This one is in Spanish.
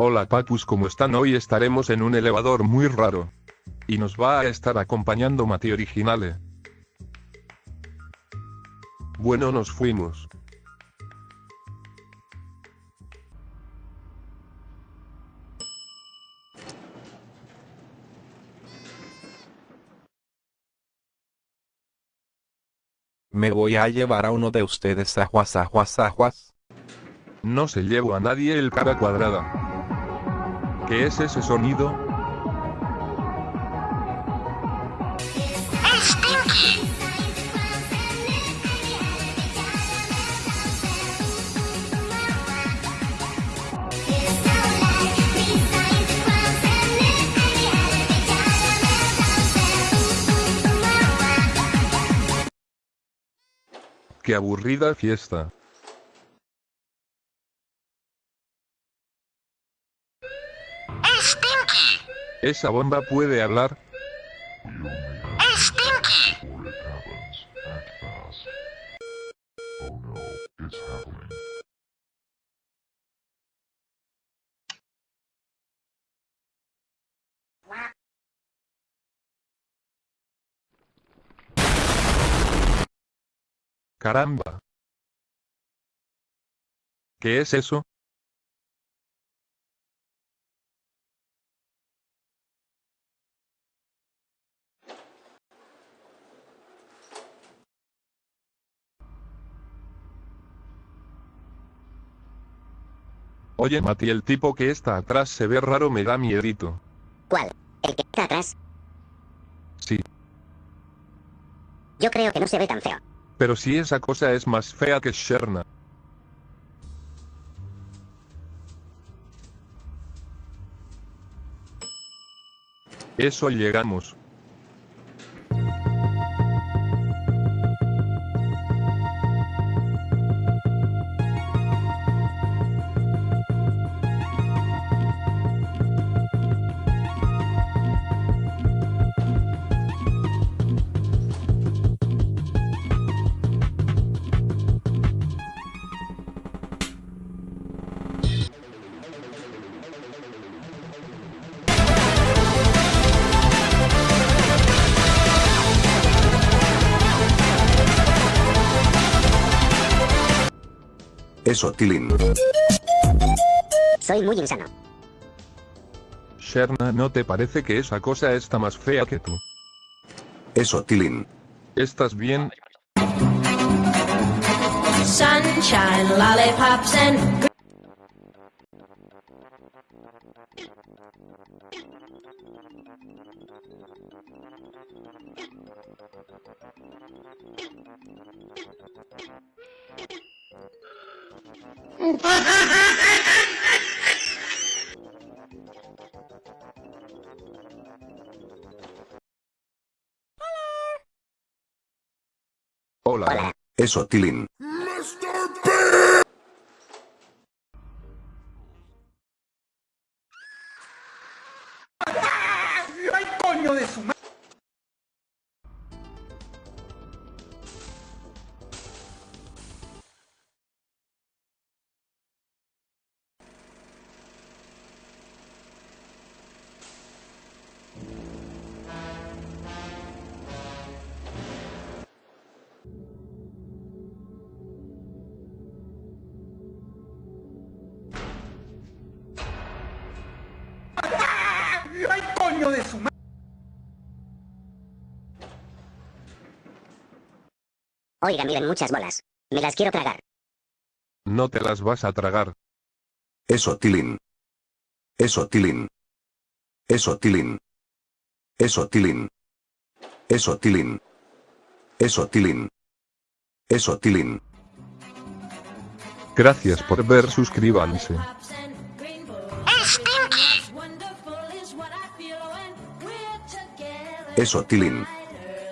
Hola papus ¿cómo están? Hoy estaremos en un elevador muy raro. Y nos va a estar acompañando Mati Originale. Bueno nos fuimos. Me voy a llevar a uno de ustedes a Juas, a Juas, a Juas. No se llevo a nadie el cara cuadrada. ¿Qué es ese sonido? ¡Qué aburrida fiesta! ¿Esa bomba puede hablar? Caramba. ¿Qué es eso? Oye Mati, el tipo que está atrás se ve raro, me da miedito. ¿Cuál? ¿El que está atrás? Sí, Yo creo que no se ve tan feo. pero si esa cosa es más fea que Sherna. Eso llegamos. Eso, Tilín. Soy muy insano. Sherna, ¿no te parece que esa cosa está más fea que tú? Eso, Tilín. ¿Estás bien? Sunshine, lollipops, and Hola. Hola. Eso, Tilín. Oiga, miren muchas bolas. Me las quiero tragar. No te las vas a tragar. Eso, Tilín. Eso, Tilín. Eso, Tilín. Eso, Tilín. Eso, Tilín. Eso, Tilín. Eso, Tilín. Gracias por ver, suscríbanse. Eso, Tilín.